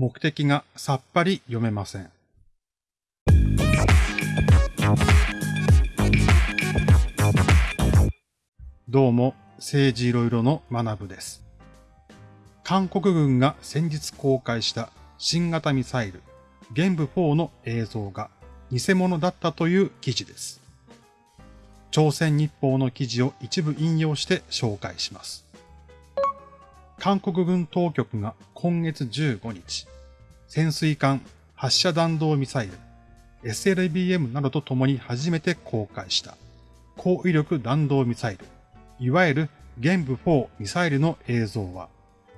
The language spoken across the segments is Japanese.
目的がさっぱり読めません。どうも、政治いろいろの学部です。韓国軍が先日公開した新型ミサイル、玄武4の映像が偽物だったという記事です。朝鮮日報の記事を一部引用して紹介します。韓国軍当局が今月15日、潜水艦発射弾道ミサイル SLBM などと共に初めて公開した高威力弾道ミサイル、いわゆる玄武4ミサイルの映像は、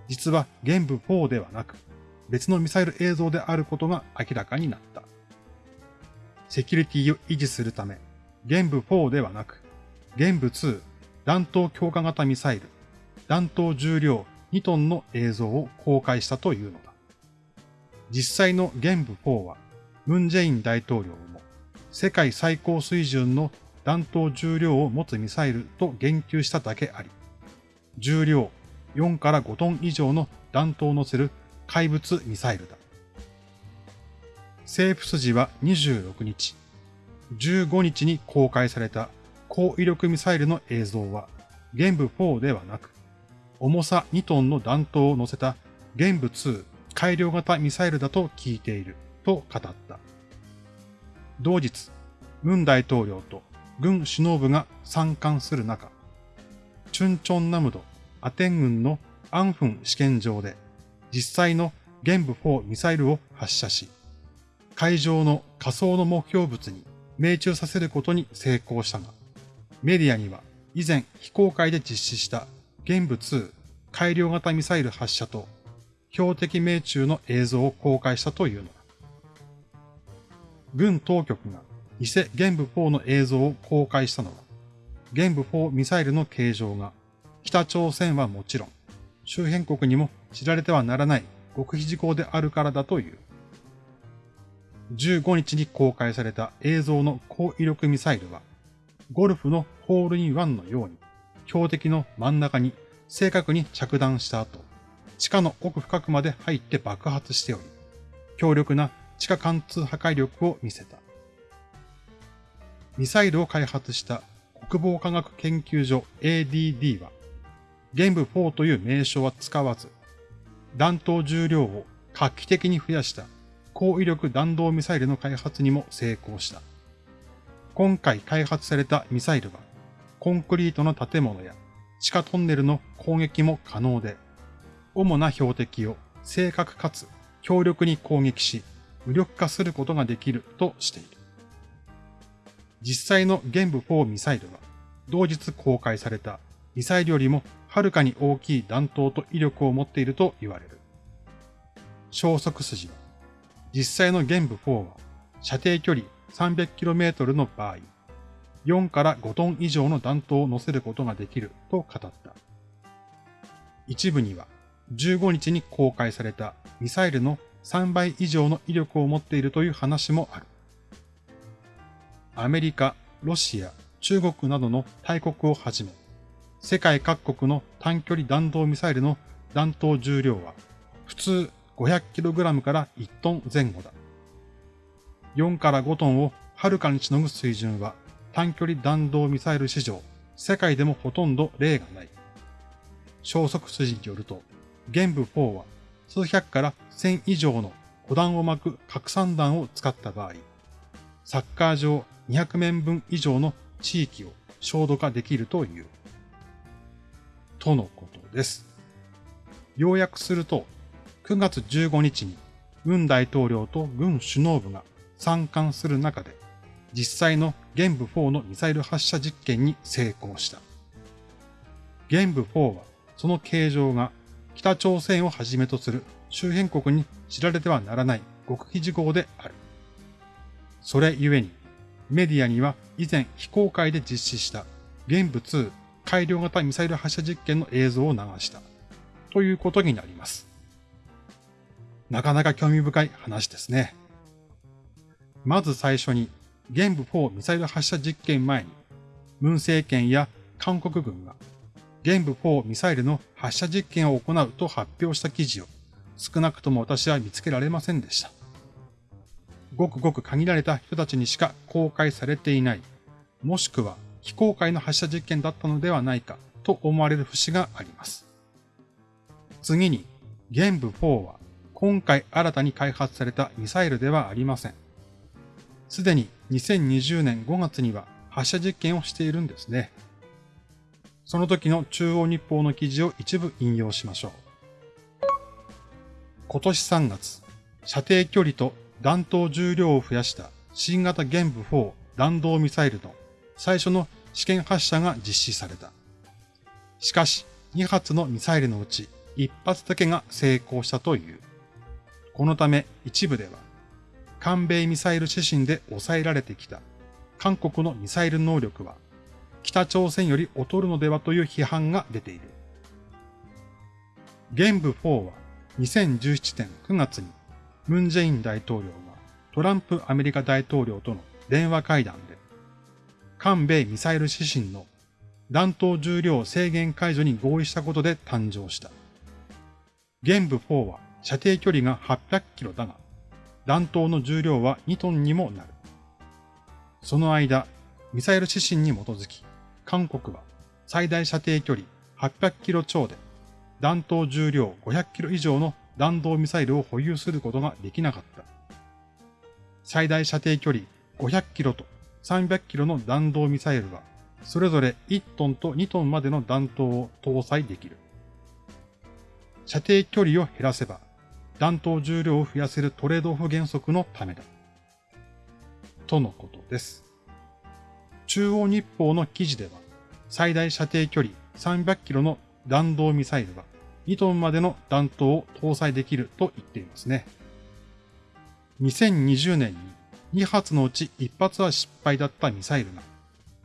実は玄武4ではなく別のミサイル映像であることが明らかになった。セキュリティを維持するため、玄武4ではなく、玄武2弾頭強化型ミサイル、弾頭重量2トンの映像を公開したというのだ。実際の玄武4は、ムンジェイン大統領も世界最高水準の弾頭重量を持つミサイルと言及しただけあり、重量4から5トン以上の弾頭を乗せる怪物ミサイルだ。政府筋は26日、15日に公開された高威力ミサイルの映像は、玄武4ではなく、重さ2トンの弾頭を乗せた玄武2改良型ミサイルだと聞いていると語った。同日、ムン大統領と軍首脳部が参観する中、チュンチョンナムドアテン軍のアンフン試験場で実際の玄武4ミサイルを発射し、海上の仮想の目標物に命中させることに成功したが、メディアには以前非公開で実施した玄武2改良型ミサイル発射と標的命中の映像を公開したというのだ。軍当局が偽玄武4の映像を公開したのは、玄武4ミサイルの形状が北朝鮮はもちろん、周辺国にも知られてはならない極秘事項であるからだという。15日に公開された映像の高威力ミサイルは、ゴルフのホールインワンのように標的の真ん中に正確に着弾した後、地下の奥深くまで入って爆発しており、強力な地下貫通破壊力を見せた。ミサイルを開発した国防科学研究所 ADD は、玄武4という名称は使わず、弾頭重量を画期的に増やした高威力弾道ミサイルの開発にも成功した。今回開発されたミサイルは、コンクリートの建物や地下トンネルの攻撃も可能で、主な標的を正確かつ強力に攻撃し、無力化することができるとしている。実際の玄武4ミサイルは、同日公開されたミサイルよりもはるかに大きい弾頭と威力を持っていると言われる。消息筋は、実際の玄武4は射程距離 300km の場合、4から5トン以上の弾頭を乗せることができると語った。一部には15日に公開されたミサイルの3倍以上の威力を持っているという話もある。アメリカ、ロシア、中国などの大国をはじめ、世界各国の短距離弾道ミサイルの弾頭重量は普通 500kg から1トン前後だ。4から5トンをはるかにしのぐ水準は短距離弾道ミサイル史上、世界でもほとんど例がない。消息筋によると、玄武4は数百から1000以上の小弾を巻く拡散弾を使った場合、サッカー場200面分以上の地域を焦土化できるという。とのことです。要約すると、9月15日に軍大統領と軍首脳部が参観する中で、実際の玄武4のミサイル発射実験に成功した。玄武4はその形状が北朝鮮をはじめとする周辺国に知られてはならない極秘事項である。それゆえに、メディアには以前非公開で実施した玄武2改良型ミサイル発射実験の映像を流した。ということになります。なかなか興味深い話ですね。まず最初に玄武4ミサイル発射実験前に、ムン政権や韓国軍が玄武4ミサイルの発射実験を行うと発表した記事を少なくとも私は見つけられませんでした。ごくごく限られた人たちにしか公開されていない、もしくは非公開の発射実験だったのではないかと思われる節があります。次に、玄武4は今回新たに開発されたミサイルではありません。すでに2020年5月には発射実験をしているんですね。その時の中央日報の記事を一部引用しましょう。今年3月、射程距離と弾頭重量を増やした新型玄武4弾道ミサイルの最初の試験発射が実施された。しかし、2発のミサイルのうち1発だけが成功したという。このため一部では、韓米ミサイル指針で抑えられてきた韓国のミサイル能力は北朝鮮より劣るのではという批判が出ている。玄武4は2017年9月にムン・ジェイン大統領がトランプアメリカ大統領との電話会談で、韓米ミサイル指針の弾頭重量制限解除に合意したことで誕生した。玄武4は射程距離が800キロだが、弾頭の重量は2トンにもなる。その間、ミサイル指針に基づき、韓国は最大射程距離800キロ超で、弾頭重量500キロ以上の弾道ミサイルを保有することができなかった。最大射程距離500キロと300キロの弾道ミサイルは、それぞれ1トンと2トンまでの弾頭を搭載できる。射程距離を減らせば、弾頭重量を増やせるトレードオフ原則のためだ。とのことです。中央日報の記事では、最大射程距離300キロの弾道ミサイルは2トンまでの弾頭を搭載できると言っていますね。2020年に2発のうち1発は失敗だったミサイルが、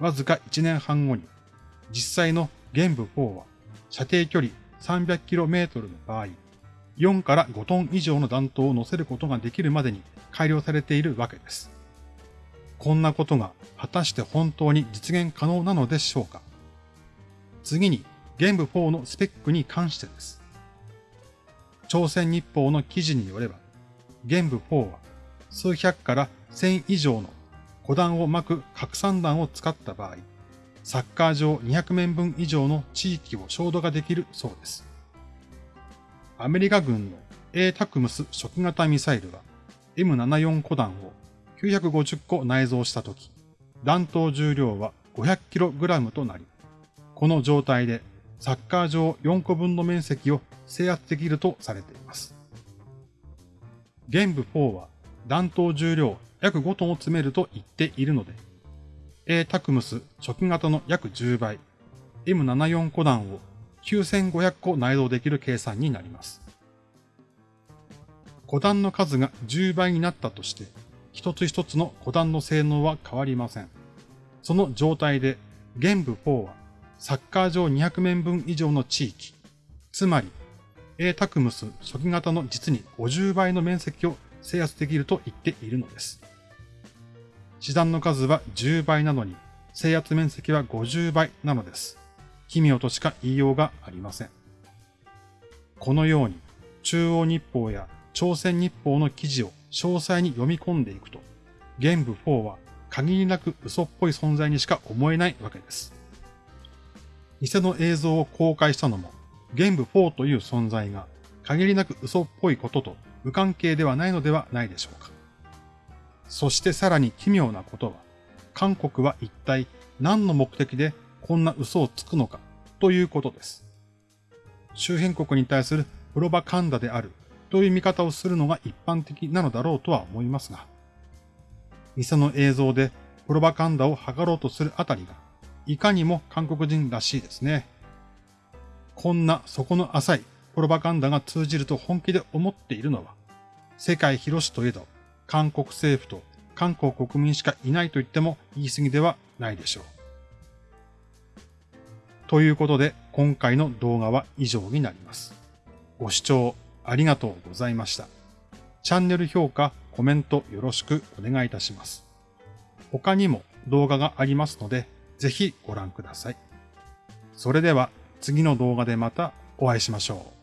わずか1年半後に、実際の玄武4は射程距離 300km の場合、4から5トン以上の弾頭を乗せることができるまでに改良されているわけです。こんなことが果たして本当に実現可能なのでしょうか？次に玄武4のスペックに関してです。朝鮮日報の記事によれば、玄武4は数百から千以上の古弾を巻く拡散弾を使った場合、サッカー場200面分以上の地域を焦土ができるそうです。アメリカ軍の A タクムス初期型ミサイルは M74 古弾を950個内蔵したとき、弾頭重量は 500kg となり、この状態でサッカー場4個分の面積を制圧できるとされています。玄武4は弾頭重量約5トンを詰めると言っているので、A タクムス初期型の約10倍、M74 個弾を9500個内蔵できる計算になります。個弾の数が10倍になったとして、一つ一つの個弾の性能は変わりません。その状態で、玄武4はサッカー場200面分以上の地域、つまり A タクムス初期型の実に50倍の面積を制圧できると言っているのです。師団の数は10倍なのに、制圧面積は50倍なのです。奇妙としか言いようがありません。このように、中央日報や朝鮮日報の記事を詳細に読み込んでいくと、玄武4は限りなく嘘っぽい存在にしか思えないわけです。偽の映像を公開したのも、玄武4という存在が限りなく嘘っぽいことと無関係ではないのではないでしょうか。そしてさらに奇妙なことは、韓国は一体何の目的でこんな嘘をつくのかということです。周辺国に対するプロパカンダであるという見方をするのが一般的なのだろうとは思いますが、偽の映像でプロパカンダを図ろうとするあたりがいかにも韓国人らしいですね。こんな底の浅いプロパガンダが通じると本気で思っているのは、世界広しといえど、韓国政府と韓国国民しかいないと言っても言い過ぎではないでしょう。ということで、今回の動画は以上になります。ご視聴ありがとうございました。チャンネル評価、コメントよろしくお願いいたします。他にも動画がありますので、ぜひご覧ください。それでは次の動画でまたお会いしましょう。